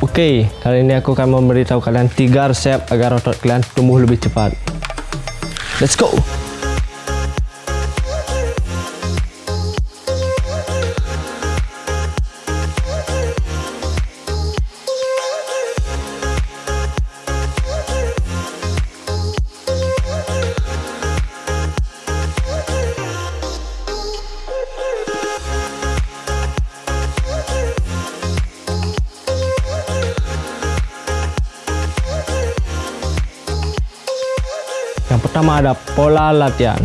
Oke, kali ini aku akan memberitahu kalian 3 resep agar otot kalian tumbuh lebih cepat. Let's go! Yang pertama ada pola latihan.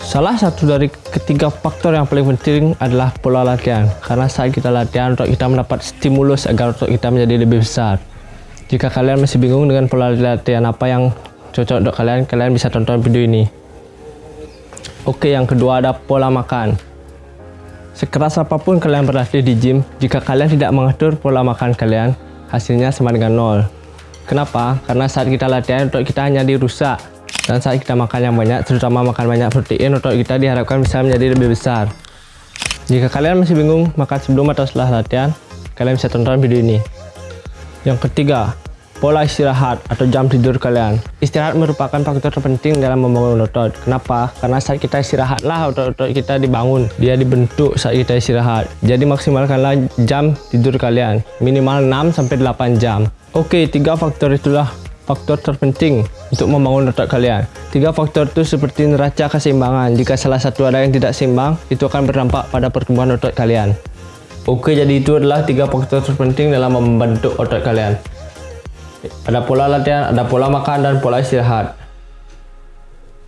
Salah satu dari ketiga faktor yang paling penting adalah pola latihan. Karena saat kita latihan, otot kita mendapat stimulus agar otot kita menjadi lebih besar. Jika kalian masih bingung dengan pola latihan apa yang cocok untuk kalian, kalian bisa tonton video ini. Oke, yang kedua ada pola makan. Sekeras apa pun kalian berlatih di gym, jika kalian tidak mengatur pola makan kalian, hasilnya sama dengan nol. Kenapa? Karena saat kita latihan, otot kita hanya dirusak dan saat kita makan yang banyak, terutama makan banyak protein, otot kita diharapkan bisa menjadi lebih besar. Jika kalian masih bingung makan sebelum atau setelah latihan, kalian bisa tonton video ini. Yang ketiga, pola istirahat atau jam tidur kalian. Istirahat merupakan faktor terpenting dalam membangun otot. Kenapa? Karena saat kita istirahatlah otot-otot kita dibangun. Dia dibentuk saat kita istirahat. Jadi maksimalkanlah jam tidur kalian. Minimal 6-8 jam. Oke, tiga faktor itulah faktor terpenting untuk membangun otot kalian. Tiga faktor itu seperti neraca keseimbangan. Jika salah satu ada yang tidak seimbang, itu akan berdampak pada pertumbuhan otot kalian. Oke, jadi itu adalah tiga faktor terpenting dalam membentuk otot kalian. Ada pola latihan, ada pola makan, dan pola istirahat.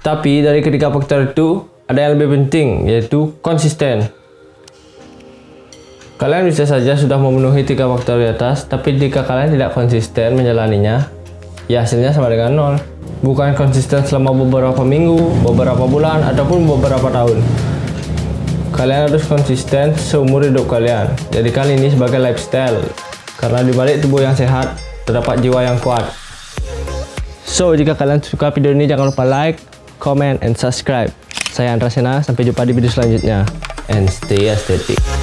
Tapi dari ketiga faktor itu, ada yang lebih penting, yaitu konsisten. Kalian bisa saja sudah memenuhi tiga faktor di atas, tapi jika kalian tidak konsisten menjalaninya, ya hasilnya sama dengan nol. Bukan konsisten selama beberapa minggu, beberapa bulan, ataupun beberapa tahun. Kalian harus konsisten seumur hidup kalian. Jadikan ini sebagai lifestyle. Karena di balik tubuh yang sehat, terdapat jiwa yang kuat. So, jika kalian suka video ini, jangan lupa like, comment, and subscribe. Saya Andra Sena, sampai jumpa di video selanjutnya. And stay aesthetic.